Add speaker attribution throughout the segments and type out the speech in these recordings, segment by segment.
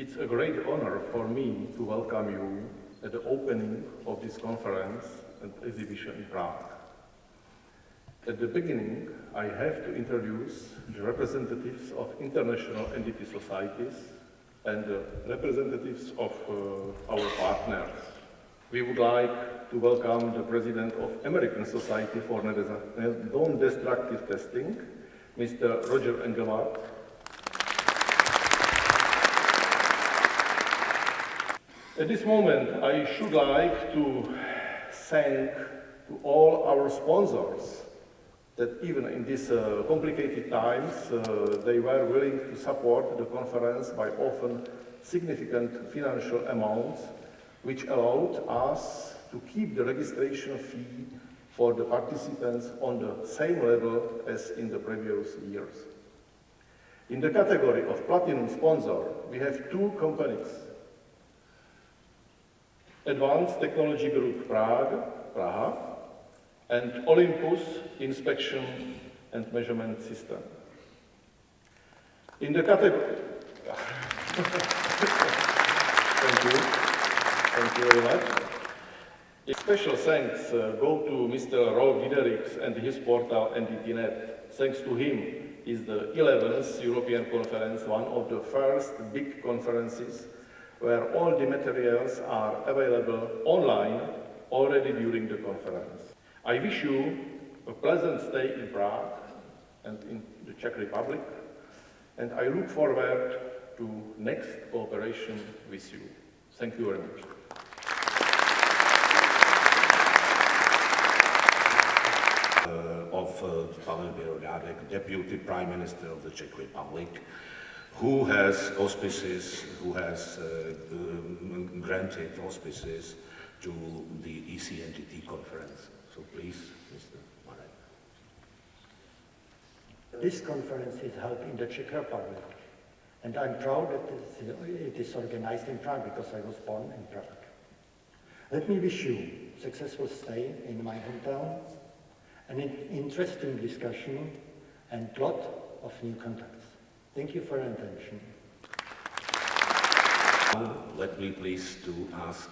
Speaker 1: It's a great honor for me to welcome you at the opening of this conference and exhibition in Prague. At the beginning, I have to introduce the representatives of international NDT societies and the representatives of uh, our partners. We would like to welcome the President of American Society for Non-Destructive Testing, Mr. Roger Engelbart, At this moment, I should like to thank to all our sponsors that even in these uh, complicated times, uh, they were willing to support the conference by often significant financial amounts, which allowed us to keep the registration fee for the participants on the same level as in the previous years. In the category of platinum sponsor, we have two companies Advanced Technology Group Prague, Praha, and Olympus Inspection and Measurement System. In the category... Thank you. Thank you very much. A special thanks uh, go to Mr. Rolf Diederichs and his portal NDT.net. Thanks to him is the 11th European Conference, one of the first big conferences where all the materials are available online already during the conference. I wish you a pleasant stay in Prague and in the Czech Republic, and I look forward to next cooperation with you. Thank you very much.
Speaker 2: Uh, of uh, Pavel Bělobrádek, Deputy Prime Minister of the Czech Republic, who has auspices, who has uh, um, granted auspices to the ECNDT conference. So please, Mr. Marek.
Speaker 3: This conference is held in the Czech Republic, and I'm proud that it is organized in Prague because I was born in Prague. Let me wish you successful stay in my hometown, an interesting discussion, and lot of new contacts. Thank you for your attention.
Speaker 2: Let me please to ask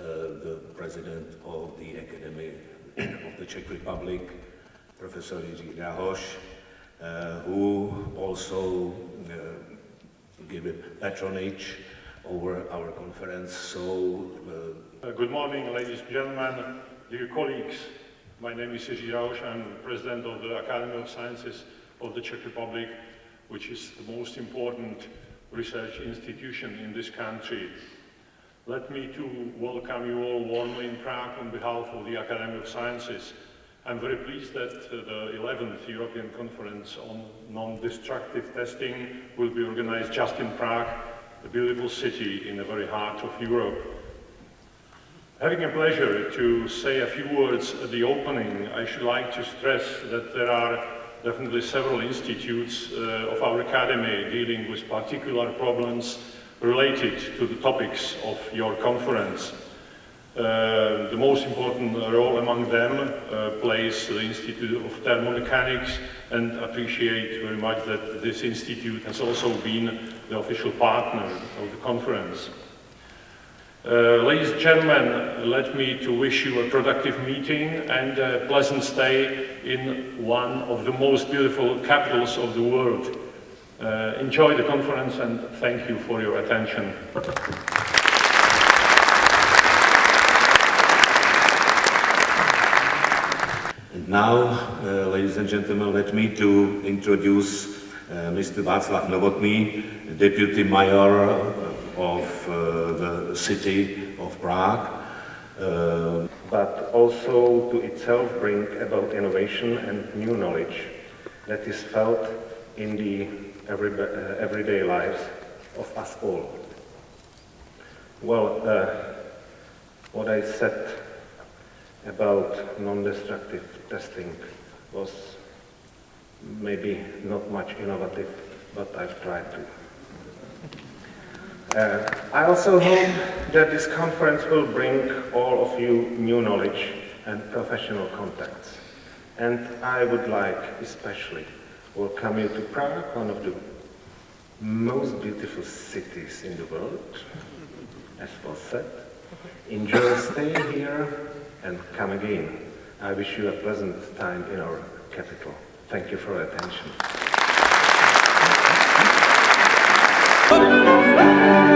Speaker 2: uh, the President of the Academy of the Czech Republic, Professor Jiří Drahoš, uh, who also uh, give patronage over our conference. So,
Speaker 4: uh, good morning, ladies and gentlemen, dear colleagues. My name is Jiří Drahoš. I'm President of the Academy of Sciences of the Czech Republic which is the most important research institution in this country. Let me too welcome you all warmly in Prague on behalf of the Academy of Sciences. I'm very pleased that uh, the 11th European Conference on Non-Destructive Testing will be organized just in Prague, a beautiful city in the very heart of Europe. Having a pleasure to say a few words at the opening, I should like to stress that there are definitely several institutes uh, of our academy dealing with particular problems related to the topics of your conference. Uh, the most important role among them uh, plays the Institute of Thermomechanics and appreciate very much that this institute has also been the official partner of the conference. Uh, ladies and gentlemen, let me to wish you a productive meeting and a pleasant stay in one of the most beautiful capitals of the world. Uh, enjoy the conference and thank you for your attention.
Speaker 2: And now, uh, ladies and gentlemen, let me to introduce uh, Mr. Václav Novotný, Deputy Mayor of uh, the city of Prague, uh, but also to itself bring about innovation and new knowledge that is felt in the every, uh, everyday lives of us all. Well, uh, what I said about non-destructive testing was maybe not much innovative, but I've tried to. Uh, I also hope that this conference will bring all of you new knowledge and professional contacts. And I would like especially welcome you to Prague, one of the most beautiful cities in the world, as was said. Enjoy staying here and come again. I wish you a pleasant time in our capital. Thank you for your attention. Uh,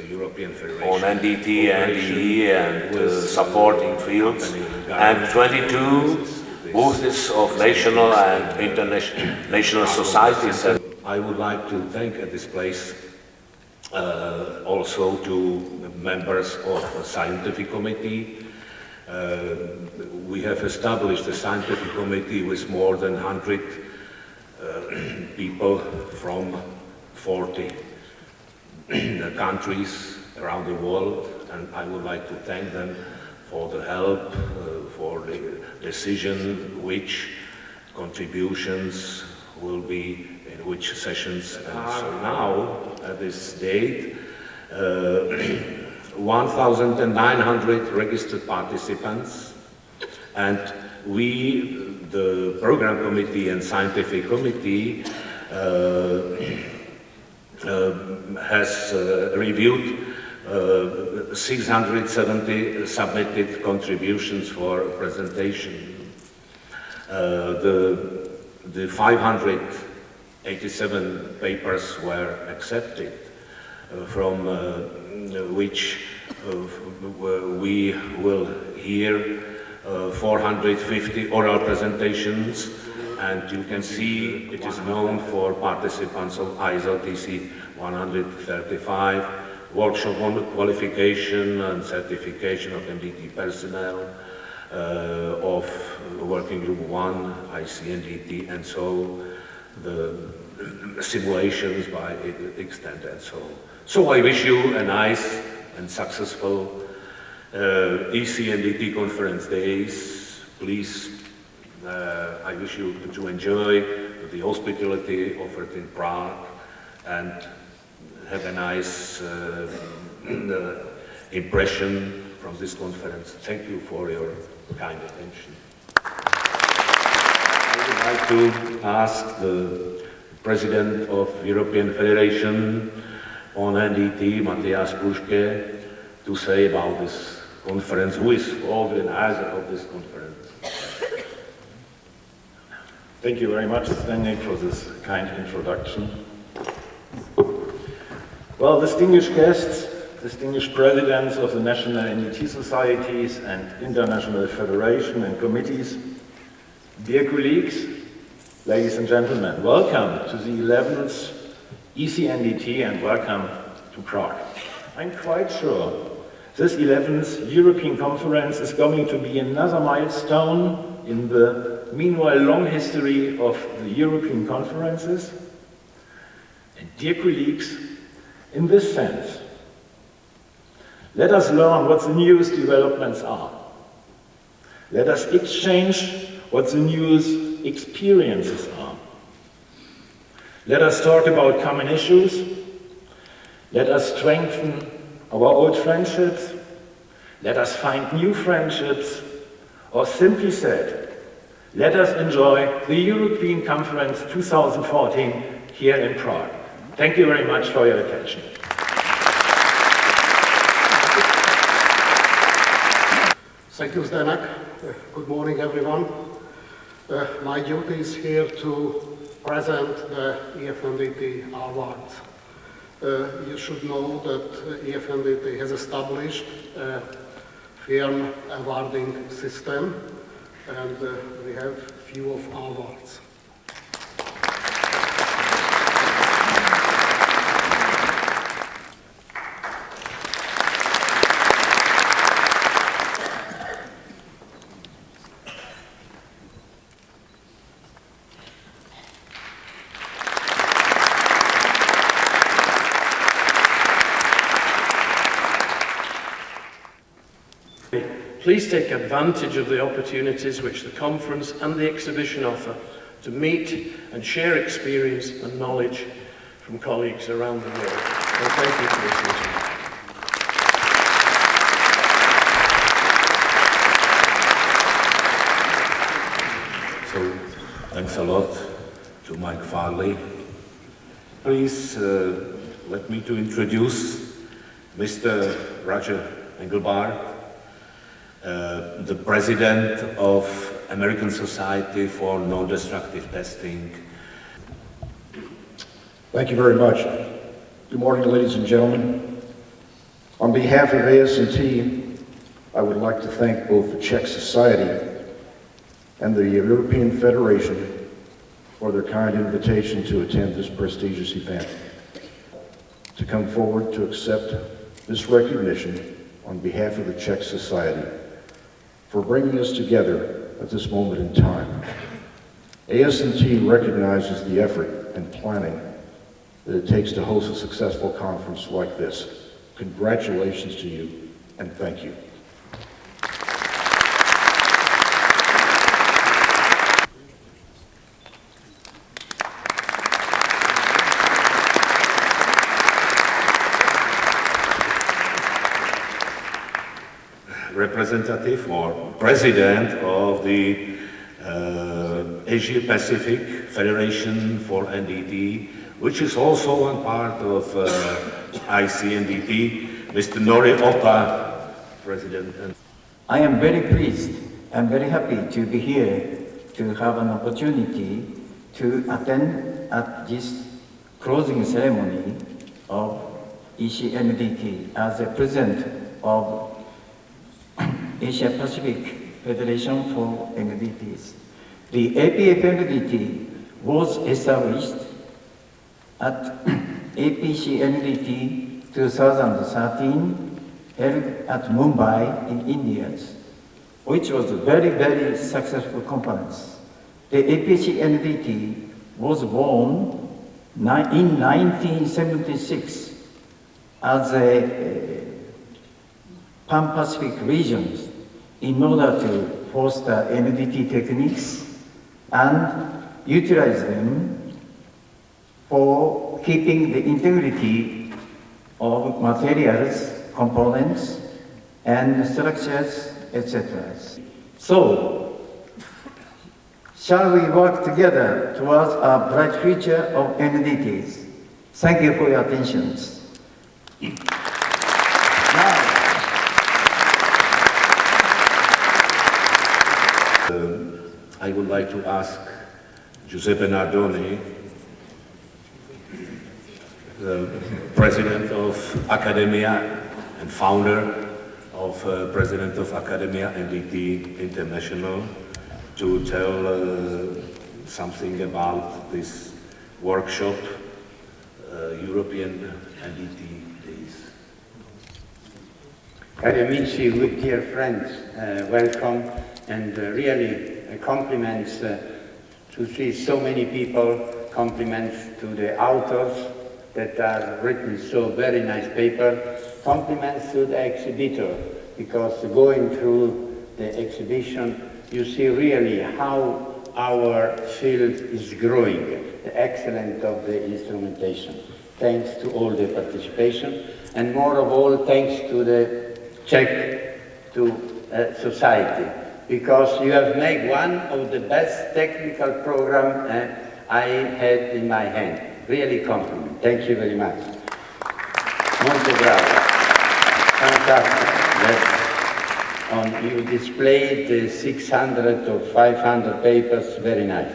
Speaker 5: on NDT, NDE and uh,
Speaker 2: with,
Speaker 5: supporting fields, and 22 booths of national and international national societies. And
Speaker 2: I would like to thank at this place uh, also to members of the scientific committee. Uh, we have established a scientific committee with more than 100 uh, people from 40 countries around the world, and I would like to thank them for the help, uh, for the decision which contributions will be in which sessions. And so now, at this date, uh, 1,900 registered participants, and we, the program committee and scientific committee, uh, has uh, reviewed uh, 670 submitted contributions for presentation. Uh, the, the 587 papers were accepted, uh, from uh, which uh, we will hear uh, 450 oral presentations and you can see it is known for participants of ISO TC 135, workshop on qualification and certification of NDT personnel, uh, of working group 1, ICNDT, and so the simulations by extent and so on. So I wish you a nice and successful uh, ECNDT conference days. Please uh, I wish you to enjoy the hospitality offered in Prague and have a nice uh, impression from this conference. Thank you for your kind attention. I would like to ask the President of European Federation on NDT, Matthias Purschke, to say about this conference, who is organizer of this conference.
Speaker 6: Thank you very much, Stanley, for this kind introduction. Well, distinguished guests, distinguished presidents of the national NDT societies and international federation and committees, dear colleagues, ladies and gentlemen, welcome to the 11th ECNDT and welcome to Prague. I'm quite sure this 11th European conference is going to be another milestone in the meanwhile long history of the European conferences. And dear colleagues, in this sense, let us learn what the newest developments are. Let us exchange what the newest experiences are. Let us talk about common issues. Let us strengthen our old friendships. Let us find new friendships. Or simply said, let us enjoy the European Conference 2014 here in Prague. Thank you very much for your attention.
Speaker 7: Thank you, Zdenek. Good morning, everyone. Uh, My duty is here to present the EFNDT awards. Uh, You should know that EFNDT has established a firm awarding system, and uh, we have few of our awards.
Speaker 8: Please take advantage of the opportunities which the conference and the exhibition offer to meet and share experience and knowledge from colleagues around the world. Thank you for listening.
Speaker 2: So, thanks a lot to Mike Farley. Please uh, let me to introduce Mr. Roger Engelbart, uh, the president of American Society for Non-Destructive Testing.
Speaker 9: Thank you very much. Good morning, ladies and gentlemen. On behalf of ASNT, I would like to thank both the Czech Society and the European Federation for their kind invitation to attend this prestigious event, to come forward to accept this recognition on behalf of the Czech Society for bringing us together at this moment in time. ASNT recognizes the effort and planning that it takes to host a successful conference like this. Congratulations to you, and thank you.
Speaker 2: Representative or president of the uh, Asia Pacific Federation for NDT, which is also one part of uh, ICNDT, Mr. Nori Opa, President.
Speaker 10: I am very pleased and very happy to be here to have an opportunity to attend at this closing ceremony of ECNDT as a president of Asia Pacific Federation for NDTs. The APF-NDT was established at APC NDT 2013 held at Mumbai in India, which was a very, very successful conference. The APC NDT was born in 1976 as a eh, Pan-Pacific regions in order to foster NDT techniques and utilize them for keeping the integrity of materials, components, and structures, etc. So, shall we work together towards a bright future of NDTs? Thank you for your attention. Now,
Speaker 2: I would like to ask Giuseppe Nardoni, the president of Academia and founder of uh, president of Academia NDT International, to tell uh, something about this workshop, uh, European NDT Days.
Speaker 11: Cari amici, dear friends, uh, welcome and uh, really compliments uh, to see so many people, compliments to the authors that are written so very nice paper, compliments to the exhibitor because going through the exhibition you see really how our field is growing, the excellence of the instrumentation. Thanks to all the participation and more of all thanks to the Czech to uh, society because you have made one of the best technical program uh, I had in my hand. Really compliment. Thank you very much. Molto bravo. Fantastic. That's on, you displayed the 600 or 500 papers, very nice.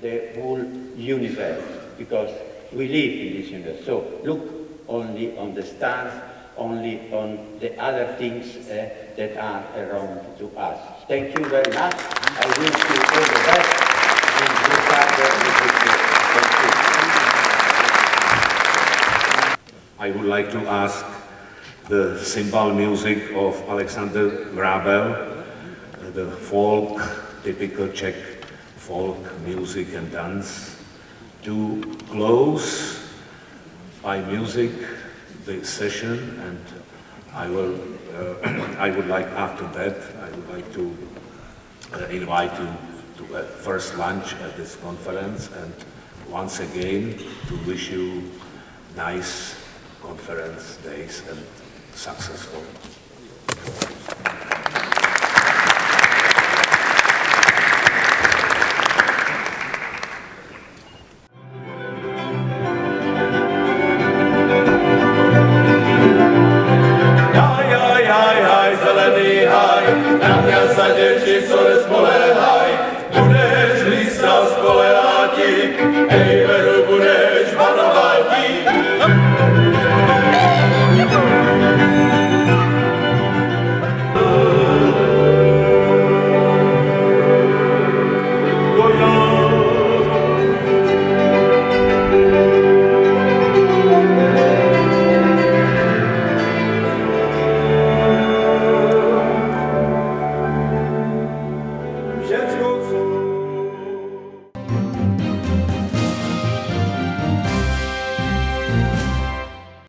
Speaker 11: The whole universe, because we live in this universe. So look only on the stars, only on the other things uh, that are around to us. Thank you very much. I wish you all the best.
Speaker 2: I would like to ask the cymbal music of Alexander Grabel, the folk, typical Czech folk music and dance, to close by music the session and I will, uh, I would like after that, I would like to uh, invite you to a first lunch at this conference and once again to wish you nice conference days and successful Hey,